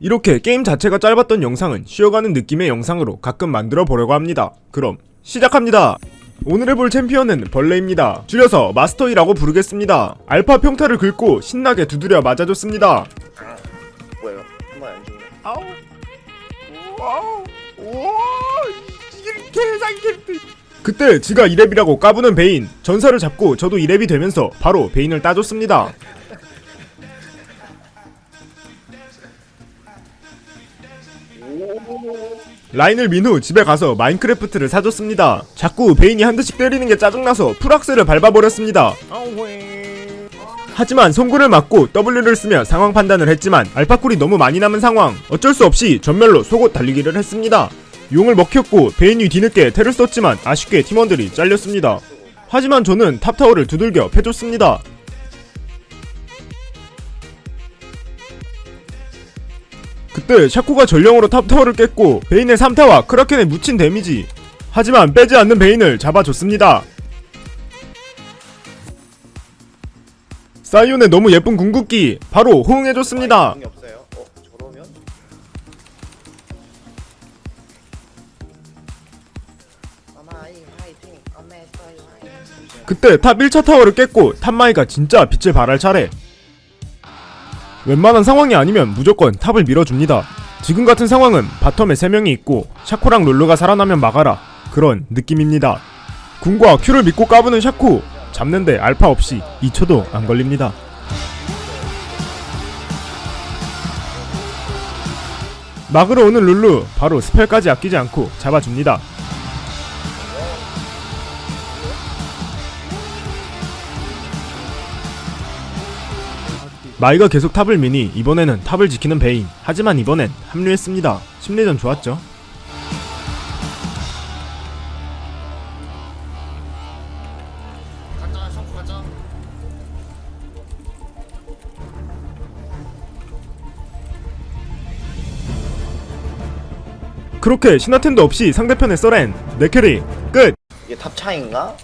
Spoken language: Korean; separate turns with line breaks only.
이렇게 게임 자체가 짧았던 영상은 쉬어가는 느낌의 영상으로 가끔 만들어 보려고 합니다. 그럼 시작합니다. 오늘 해볼 챔피언은 벌레입니다. 줄여서 마스터이라고 부르겠습니다. 알파 평타를 긁고 신나게 두드려 맞아줬습니다.
뭐예요? 한번 안 죽네.
아우, 와우, 우와, 이게 개상 캐릭터. 그때 지가 2렙이라고 까부는 베인 전사를 잡고 저도 2렙이 되면서 바로 베인을 따줬습니다. 라인을 민 후 집에 가서 마인크래프트를 사줬습니다. 자꾸 베인이 한 대씩 때리는 게 짜증나서 풀악셀을 밟아버렸습니다. 하지만 송구를 맞고 W를 쓰며 상황 판단을 했지만 알파쿨이 너무 많이 남은 상황 어쩔 수 없이 전멸로 속옷 달리기를 했습니다. 용을 먹혔고 베인이 뒤늦게 테를 썼지만 아쉽게 팀원들이 잘렸습니다. 하지만 저는 탑타워를 두들겨 패줬습니다. 그때 샤코가 전령으로 top타워를 깼고 베인의 3타와 크라켄에 묻힌 데미지 하지만 빼지 않는 베인을 잡아줬습니다. 사이온의 너무 예쁜 궁극기 바로 호응해줬습니다.
없어요. 어,
그때 top 1차 타워를 깼고 top 마이가 진짜 빛을 발할 차례 웬만한 상황이 아니면 무조건 탑을 밀어줍니다. 지금 같은 상황은 바텀에 3명이 있고 샤코랑 롤루가 살아나면 막아라. 그런 느낌입니다. 궁과 큐를 믿고 까부는 샤코. 잡는데 알파 없이 2초도 안 걸립니다. 막으러 오는 룰루 바로 스펠까지 아끼지 않고 잡아줍니다 마이가 계속 top을 미니 이번에는 top을 지키는 베인 하지만 이번엔 합류했습니다 심리전 좋았죠. 그렇게 신화템도 없이 상대편의 서렌 내 carry 끝
이게 top 차인가?